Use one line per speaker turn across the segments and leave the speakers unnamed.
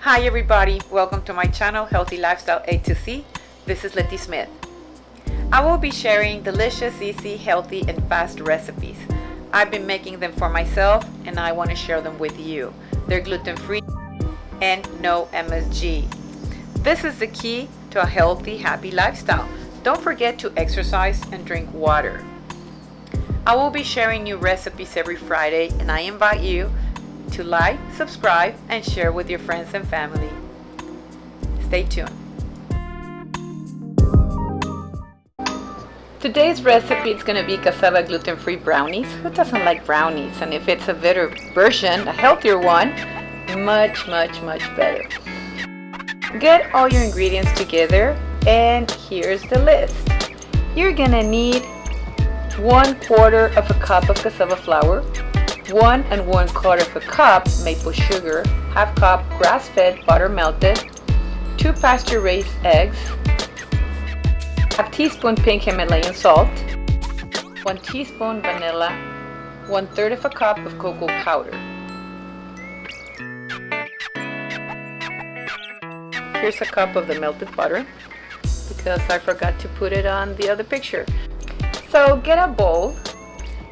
Hi everybody, welcome to my channel Healthy Lifestyle A to C. This is Letty Smith. I will be sharing delicious, easy, healthy, and fast recipes. I've been making them for myself and I want to share them with you. They're gluten-free and no MSG. This is the key to a healthy, happy lifestyle. Don't forget to exercise and drink water. I will be sharing new recipes every Friday and I invite you to like, subscribe, and share with your friends and family. Stay tuned. Today's recipe is going to be cassava gluten-free brownies. Who doesn't like brownies? And if it's a better version, a healthier one, much, much, much better. Get all your ingredients together and here's the list. You're going to need one quarter of a cup of cassava flour, one and one quarter of a cup maple sugar, half cup grass-fed butter melted, two pasture-raised eggs, half teaspoon pink Himalayan salt, one teaspoon vanilla, one third of a cup of cocoa powder. Here's a cup of the melted butter because I forgot to put it on the other picture. So get a bowl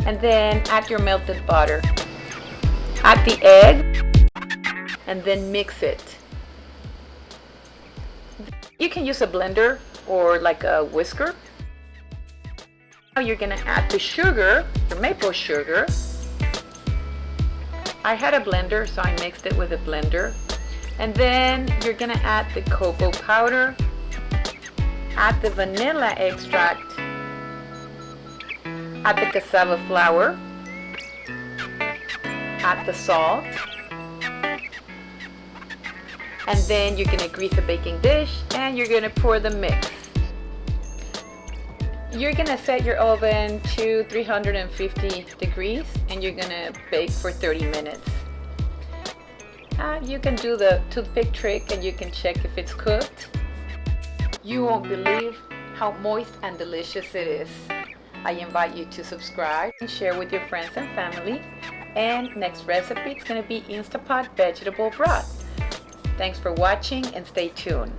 and then add your melted butter. Add the egg and then mix it. You can use a blender or like a whisker. Now you're gonna add the sugar, the maple sugar. I had a blender so I mixed it with a blender. And then you're gonna add the cocoa powder, add the vanilla extract, add the cassava flour, add the salt, and then you're gonna grease a baking dish and you're gonna pour the mix. You're gonna set your oven to 350 degrees and you're gonna bake for 30 minutes. Uh, you can do the toothpick trick and you can check if it's cooked. You won't believe how moist and delicious it is. I invite you to subscribe and share with your friends and family. And next recipe is going to be Instapot vegetable broth. Thanks for watching and stay tuned.